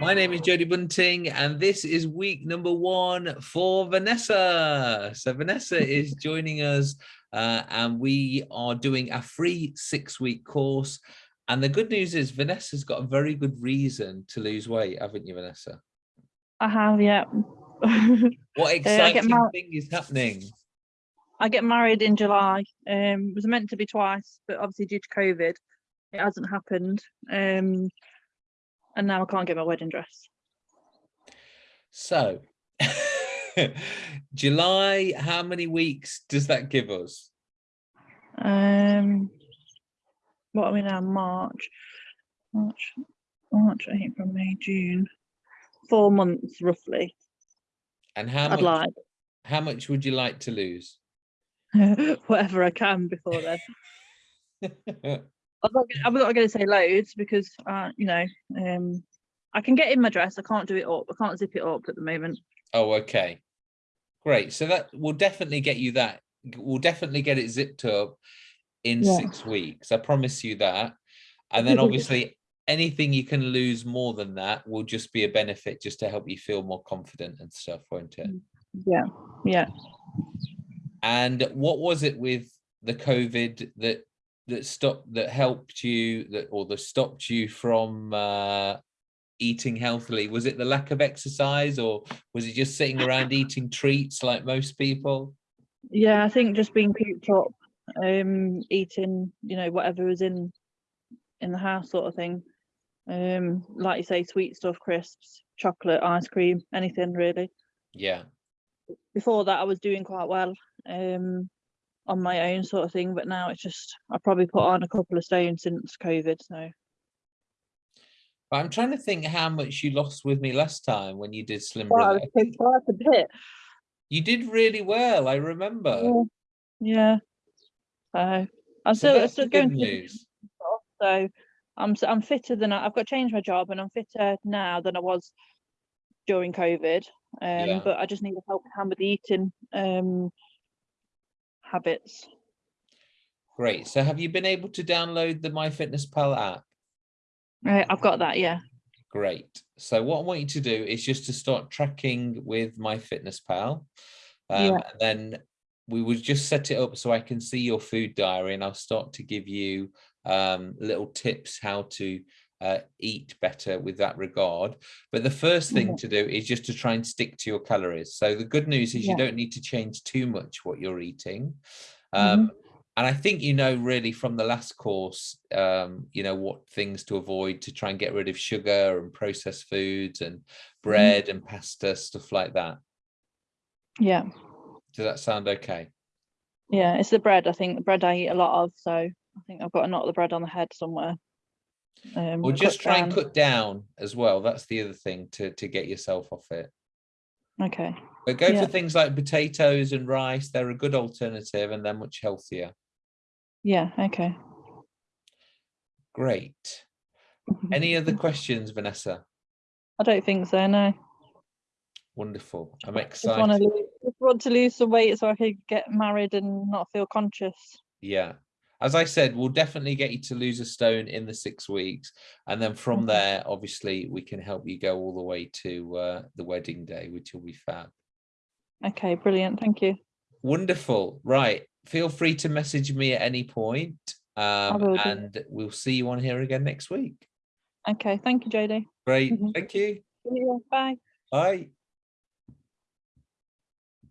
My name is Jody Bunting, and this is week number one for Vanessa. So Vanessa is joining us, uh, and we are doing a free six-week course. And the good news is Vanessa's got a very good reason to lose weight, haven't you, Vanessa? I have, yeah. What exciting thing is happening? I get married in July. Um, it was meant to be twice, but obviously due to COVID, it hasn't happened. Um, and now I can't get my wedding dress. So, July, how many weeks does that give us? Um, what are we now? March, March, March, April, May, June. Four months roughly. And how I'd much, like how much would you like to lose? whatever I can before then. I'm not, gonna- I'm not going to say loads because, uh, you know, um, I can get in my dress. I can't do it up. I can't zip it up at the moment. Oh, okay. Great. So that will definitely get you that. We'll definitely get it zipped up in Yeah. six weeks. I promise you that. And then obviously anything you can lose more than that will just be a benefit just to help you feel more confident and stuff, won't it? Yeah, yeah. And what was it with the COVID that that stopped that helped you that or that stopped you from uh eating healthily? Was it the lack of exercise or was it just sitting around eating treats like most people? Yeah, I think just being cooped up, um, eating, you know, whatever was in in the house sort of thing. Um, like you say, sweet stuff, crisps, chocolate, ice cream, anything really. Yeah. Before that I was doing quite well, um, on my own sort of thing, but now it's just I probably put on a couple of stones since COVID, so But I'm trying to think how much you lost with me last time when you did Slim quite a, quite a bit. You did really well, I remember. Yeah. Yeah. So I'm So still, the still going good to the news. so I'm I'm fitter than I, I've got to change my job and I'm fitter now than I was during COVID. Um, Yeah. but I just need a helping hand with the eating um habits. Great. So have you been able to download the MyFitnessPal app? Right, I've got that. Yeah. Great. So what I want you to do is just to start tracking with MyFitnessPal. Um, Yeah. and then we would just set it up so I can see your food diary and I'll start to give you um, little tips how to uh, eat better with that regard. But the first thing Yeah. to do is just to try and stick to your calories. So the good news is you don't need to change too much what you're eating. Mm-hmm. Um, and I think you know really from the last course, um, you know, what things to avoid to try and get rid of sugar and processed foods and bread and pasta, stuff like that. Yeah. Does that sound okay? Yeah. It's the bread. I think the bread I eat a lot of, so I think I've got to of the bread on the head somewhere. Um, Or just try and cut down as well. That's the other thing to, to get yourself off it. Okay. But go Yeah. for things like potatoes and rice. They're a good alternative and they're much healthier. Yeah. Okay. Great. Any other questions, Vanessa? I don't think so. No. Wonderful. I'm Just want to excited. lose, just want to lose some weight so I could get married and not feel conscious. Yeah. As I said, we'll definitely get you to lose a stone in the six weeks. And then from there, obviously, we can help you go all the way to uh, the wedding day, which will be fab. Okay, brilliant. Thank you. Wonderful. Right. Feel free to message me at any point. Um, and we'll see you on here again next week. Okay, thank you, Jody. Great. Mhm. Thank you. You. Bye. Bye.